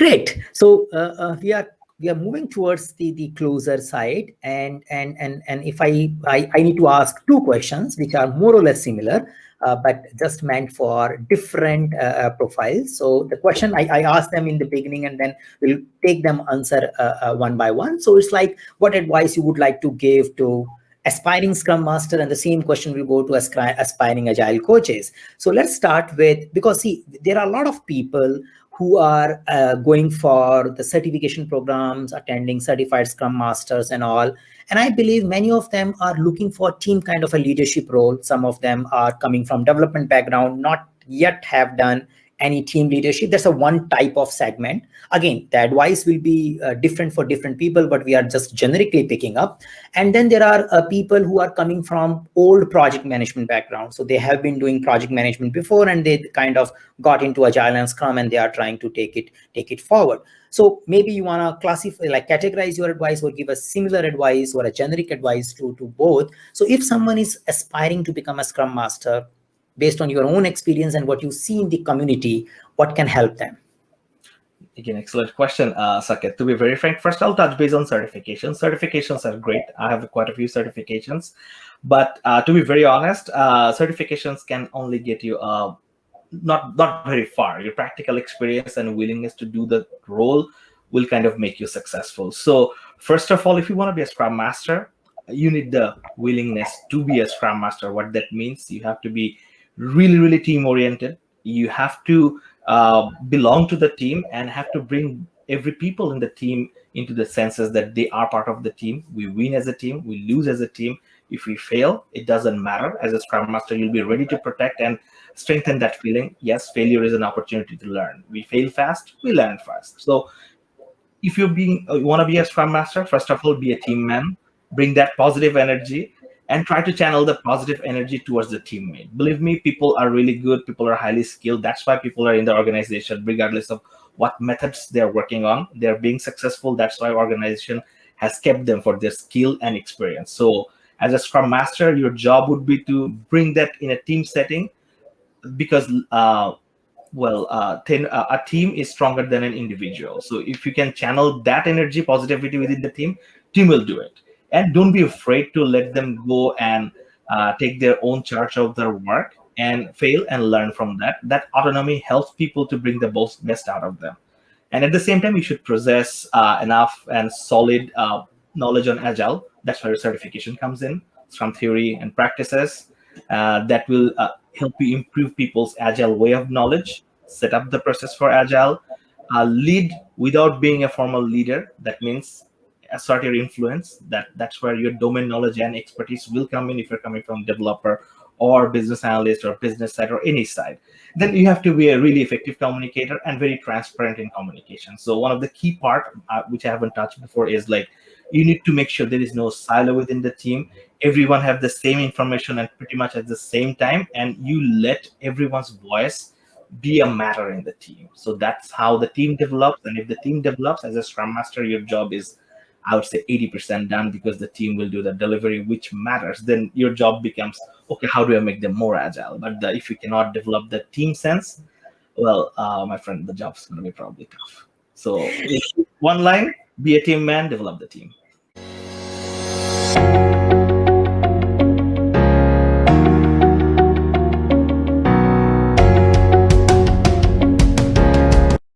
Great. So uh, uh, we are we are moving towards the the closer side, and and and and if I I, I need to ask two questions which are more or less similar. Uh, but just meant for different uh, uh profiles. So the question I, I asked them in the beginning and then we'll take them answer uh, one by one. So it's like what advice you would like to give to aspiring scrum master and the same question will go to aspiring agile coaches. So let's start with, because see, there are a lot of people who are uh, going for the certification programs, attending certified scrum masters and all. And I believe many of them are looking for team kind of a leadership role. Some of them are coming from development background, not yet have done any team leadership. That's a one type of segment. Again, the advice will be uh, different for different people, but we are just generically picking up. And then there are uh, people who are coming from old project management background. So they have been doing project management before and they kind of got into Agile and Scrum and they are trying to take it, take it forward. So maybe you want to classify, like categorize your advice or give a similar advice or a generic advice to, to both. So if someone is aspiring to become a Scrum Master, based on your own experience and what you see in the community, what can help them? Again, excellent question, uh, Saket. To be very frank, first I'll touch base on certifications. Certifications are great. I have quite a few certifications, but uh, to be very honest, uh, certifications can only get you uh, not not very far. Your practical experience and willingness to do the role will kind of make you successful. So first of all, if you want to be a Scrum Master, you need the willingness to be a Scrum Master. What that means, you have to be really, really team oriented. You have to uh, belong to the team and have to bring every people in the team into the senses that they are part of the team. We win as a team, we lose as a team. If we fail, it doesn't matter. As a Scrum Master, you'll be ready to protect and strengthen that feeling. Yes, failure is an opportunity to learn. We fail fast, we learn fast. So if you're being, uh, you want to be a Scrum Master, first of all, be a team man, bring that positive energy and try to channel the positive energy towards the teammate. Believe me, people are really good. People are highly skilled. That's why people are in the organization, regardless of what methods they're working on. They're being successful. That's why organization has kept them for their skill and experience. So as a Scrum Master, your job would be to bring that in a team setting because, uh, well, uh, ten, uh, a team is stronger than an individual. So if you can channel that energy, positivity within the team, team will do it and don't be afraid to let them go and uh, take their own charge of their work and fail and learn from that. That autonomy helps people to bring the most best out of them. And at the same time you should possess uh, enough and solid uh, knowledge on agile. That's where certification comes in scrum theory and practices uh, that will uh, help you improve people's agile way of knowledge set up the process for agile uh, lead without being a formal leader. That means assert your influence that that's where your domain knowledge and expertise will come in if you're coming from developer or business analyst or business side or any side. Then you have to be a really effective communicator and very transparent in communication. So one of the key part uh, which i haven't touched before is like you need to make sure there is no silo within the team. Everyone have the same information and pretty much at the same time and you let everyone's voice be a matter in the team. So that's how the team develops and if the team develops as a scrum master your job is I would say 80% done because the team will do the delivery, which matters. Then your job becomes, okay, how do I make them more agile? But the, if you cannot develop the team sense, well, uh, my friend, the job's going to be probably tough. So one line, be a team man, develop the team.